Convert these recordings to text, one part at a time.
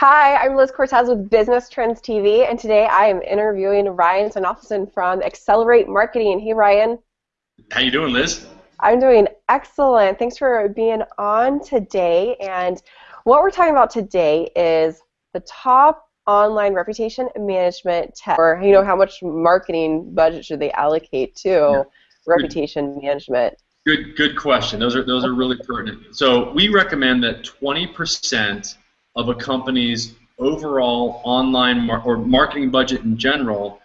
Hi, I'm Liz Cortez with Business Trends TV, and today I am interviewing Ryan Sonoffelson from Accelerate Marketing. Hey, Ryan. How you doing, Liz? I'm doing excellent. Thanks for being on today. And what we're talking about today is the top online reputation management tech, or you know, how much marketing budget should they allocate to yeah. reputation good. management? Good, good question. Those are those are really pertinent. So we recommend that 20 percent of a company's overall online mar- or marketing budget in general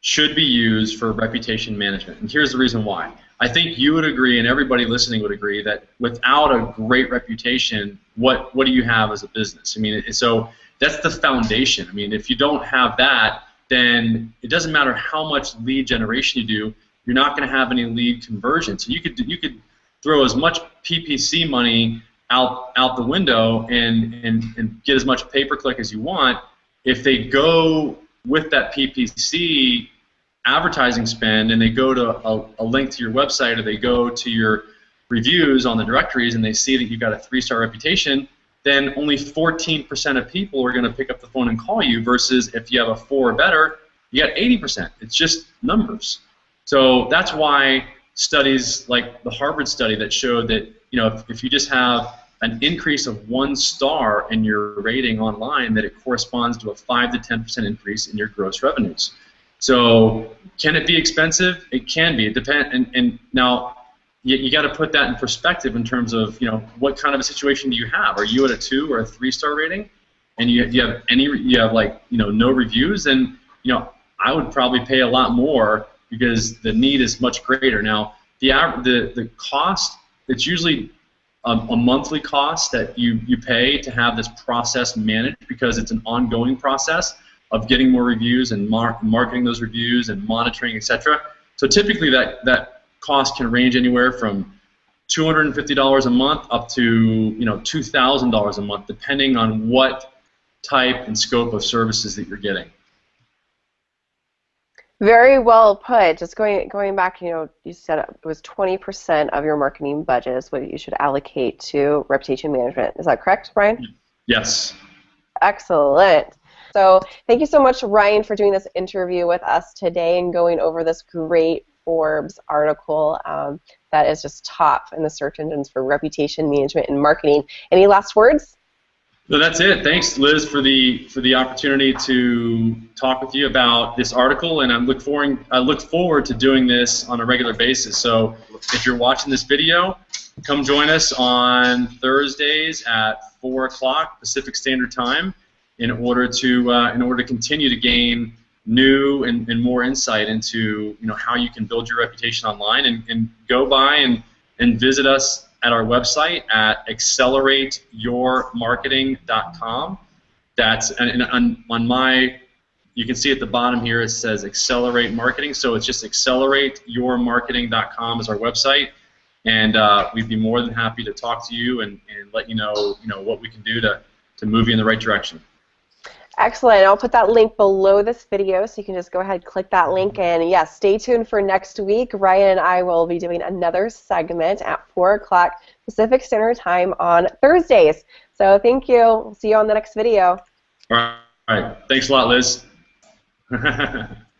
should be used for reputation management. And here's the reason why. I think you would agree, and everybody listening would agree, that without a great reputation, what what do you have as a business? I mean, so that's the foundation. I mean, if you don't have that, then it doesn't matter how much lead generation you do, you're not going to have any lead conversion. So you could you could throw as much PPC money out out the window and, and, and get as much pay per click as you want, if they go with that PPC advertising spend and they go to a, a link to your website or they go to your reviews on the directories and they see that you've got a three-star reputation, then only 14% of people are going to pick up the phone and call you versus if you have a four or better, you got 80%. It's just numbers. So that's why studies like the Harvard study that showed that you know if, if you just have an increase of one star in your rating online, that it corresponds to a 5 to 10% increase in your gross revenues. So can it be expensive? It can be. It depend. And, and now you, you got to put that in perspective in terms of you know what kind of a situation do you have? Are you at a two or a three star rating, and you, you have any you have like you know no reviews? Then you know I would probably pay a lot more because the need is much greater. Now the the the cost it's usually um, a monthly cost that you, you pay to have this process managed because it's an ongoing process of getting more reviews and mar marketing those reviews and monitoring, etc. So typically that, that cost can range anywhere from $250 a month up to you know $2,000 a month, depending on what type and scope of services that you're getting. Very well put. Just going going back, you know, you said it was 20% of your marketing budget is what you should allocate to reputation management. Is that correct, Brian? Yes. Excellent. So thank you so much, Ryan, for doing this interview with us today and going over this great Forbes article um, that is just top in the search engines for reputation management and marketing. Any last words? So that's it. Thanks, Liz, for the for the opportunity to talk with you about this article, and I look forward I look forward to doing this on a regular basis. So if you're watching this video, come join us on Thursdays at four o'clock Pacific Standard Time in order to uh, in order to continue to gain new and, and more insight into you know how you can build your reputation online and, and go by and and visit us at our website at accelerateyourmarketing.com. That's and, on, on my you can see at the bottom here it says accelerate marketing. So it's just accelerateyourmarketing.com is our website. And uh, we'd be more than happy to talk to you and, and let you know you know what we can do to, to move you in the right direction Excellent. I'll put that link below this video so you can just go ahead and click that link. And yes, stay tuned for next week. Ryan and I will be doing another segment at 4 o'clock Pacific Standard Time on Thursdays. So thank you. We'll see you on the next video. All right. Thanks a lot, Liz.